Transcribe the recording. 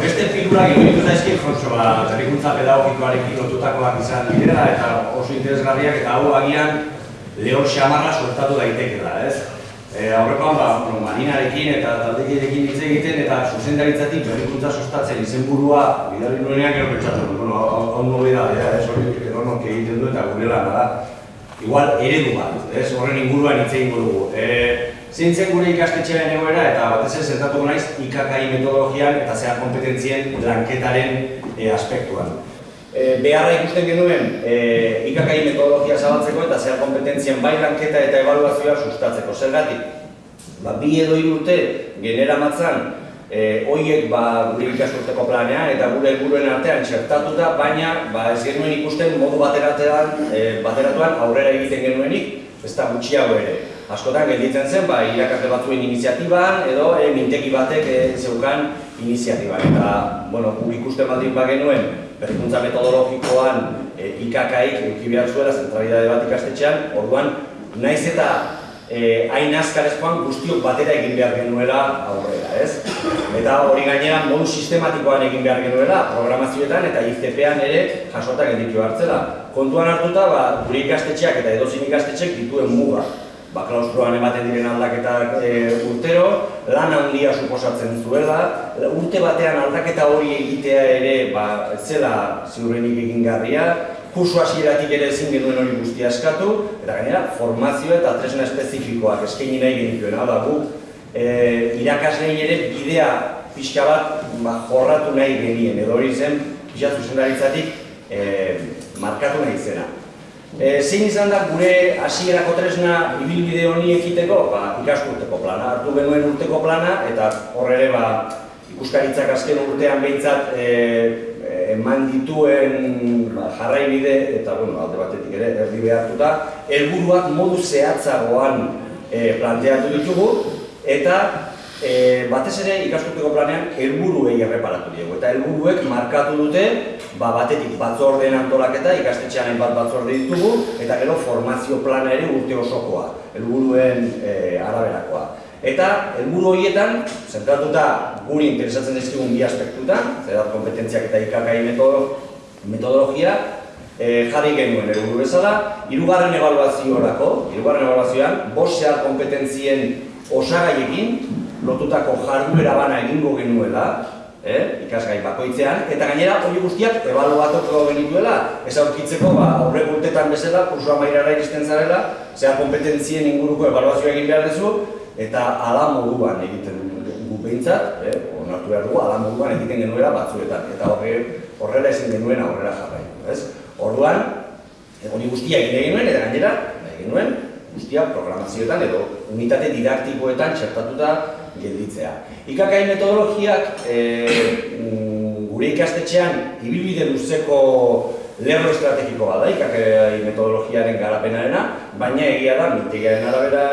beste figurak iruditu zaizkien Jotxo, ba, berrikuntza pedagogikoarekin lotutakoak izan direla eta oso interesgarriak eta hau agian lehor xamarra sortatu daitekela, ez? E, aurrekoan, ba, bueno, marinarekin eta taldekidekin hitz egiten eta zuzendaritzatik berrikuntza sustatzen izenburua bidali nuenean gero pentsatu, bueno, hau hau nobedadea, ez? Hori edonork egiten du eta gure lana da. Igual eredu bat, ez? Horren inguruan hitz egingo dugu. E, zein zen gure ikastetxearen egoera eta batez ere zentratuko naiz IKKI metodologian eta zehar kompetentzien lanketaren e, aspektuan. E, beharra ikusten genuen e, IKKI metodologia zabaltzeko eta zehar kompetentzien bai lanketa eta evaluazioa sustatzeko. Zergatik, ba, bi edo urte genera matzan e, hoiek ba, gure ikasturteko planean eta gure helburuen artean txertatuta, baina ba, ez genuen ikusten modu bateratuan, e, bateratuan aurrera egiten genuenik, ez da gutxiago ere. Askotan gelditzen zen, ba, irakasle batzuen iniziatiban edo e, mintegi batek e, zeukan iniziatiban. Eta, bueno, guk ikusten baldin bagenuen, berrikuntza metodologikoan e, IKKik eduki behar zuela, zentralidade bat ikastetxean, orduan, naiz eta eh, hain azkarezkoan guztiok batera egin behar genuela aurrera, ez? Eta hori gainera modu sistematikoan egin behar genuela, programazioetan eta ICP-an ere jasota gelditu hartzela. Kontuan hartuta, ba, gure ikastetxeak eta edozin ikastetxek dituen muga. Ba, klaustroan ematen diren aldaketak e, urtero, lan handia suposatzen zuela, urte batean aldaketa hori egitea ere ba, zela ziurrenik egingarria, kursu hasieratik ere ezin genuen hori guztia eskatu, eta gainera formazio eta tresna espezifikoak eskaini nahi genituen. Hau da, gu e, irakaslein ere bidea pixka bat ba, jorratu nahi genien, edo hori zen pixka zuzendaritzatik e, markatu nahi zena. E, zein izan da gure hasierako tresna ibilbide honi ekiteko? Ba, ikasturteko plana, hartu genuen urteko plana, eta hor ere ba, ikuskaritzak azken urtean behintzat e, eman dituen ba, jarraibide eta bueno, alde batetik ere erdi behartuta, helburuak modu zehatzagoan e, planteatu ditugu eta e, batez ere ikasturteko planean helburuei erreparatu diegu eta helburuek markatu dute ba, batetik batzordeen antolaketa ikastetxean hainbat batzorde ditugu eta gero formazio plana ere urte osokoa, helburuen e, araberakoa. Eta helburu horietan, zentratuta guri interesatzen dizkigun bi aspektutan, zerat kompetentziak eta IKKI metodologia, e, jarri genuen helburu bezala, hirugarren ebaluaziorako, hirugarren ebaluazioan, bost zehar kompetentzien osagaiekin, lotutako jarduera bana egingo genuela, eh, ikasgai bakoitzean, eta gainera hori guztiak ebaluatuko genituela, ez aurkitzeko, ba, aurrek urtetan bezala, kursua mairara iristen zarela, zea kompetentzien inguruko ebaluazioa egin behar duzu, eta ala moduan egiten gu behintzat, eh, onartu behar dugu, ala moduan egiten genuela batzuetan, eta horre, horrela ezin genuen aurrera jarrai. Ez? Orduan, hori guztia egin genuen, eta gainera, egin genuen, guztia programazioetan edo unitate didaktikoetan txertatuta gelditzea. IKKI metodologiak e, gure ikastetxean ibilbide luzeko lerro estrategiko bada IKKI metodologiaren garapenarena, baina egia da, mitegiaren arabera